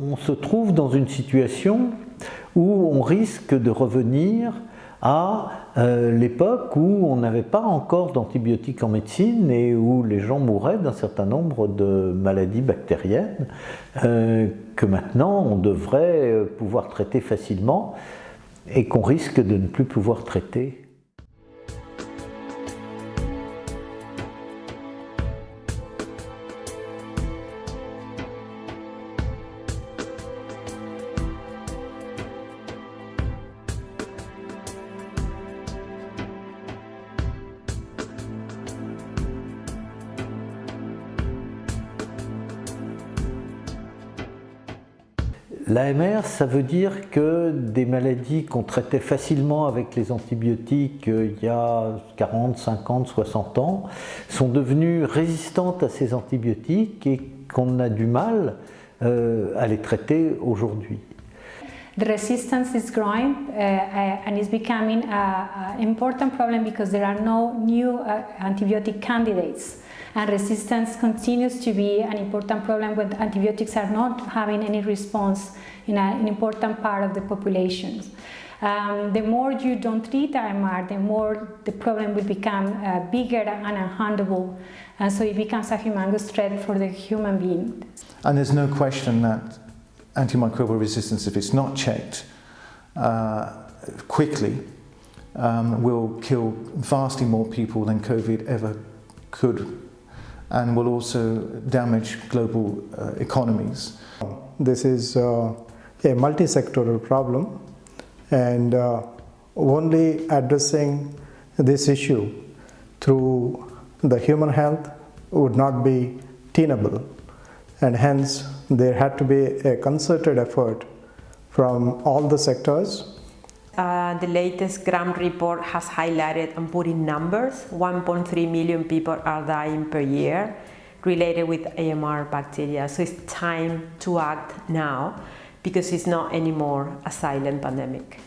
on se trouve dans une situation où on risque de revenir à euh, l'époque où on n'avait pas encore d'antibiotiques en médecine et où les gens mouraient d'un certain nombre de maladies bactériennes euh, que maintenant on devrait pouvoir traiter facilement et qu'on risque de ne plus pouvoir traiter. L'AMR, ça veut dire que des maladies qu'on traitait facilement avec les antibiotiques euh, il y a 40, 50, 60 ans sont devenues résistantes à ces antibiotiques et qu'on a du mal euh, à les traiter aujourd'hui. The resistance is growing uh, uh, and is becoming an important problem because there are no new uh, antibiotic candidates. and resistance continues to be an important problem when antibiotics are not having any response in a, an important part of the population. Um, the more you don't treat AMR, the more the problem will become uh, bigger and unhandleable, and so it becomes a humongous threat for the human being. And there's no question that antimicrobial resistance, if it's not checked uh, quickly, um, will kill vastly more people than COVID ever could and will also damage global uh, economies. This is uh, a multi-sectoral problem and uh, only addressing this issue through the human health would not be tenable and hence there had to be a concerted effort from all the sectors uh, the latest GRAM report has highlighted and put in numbers 1.3 million people are dying per year related with AMR bacteria. So it's time to act now because it's not anymore a silent pandemic.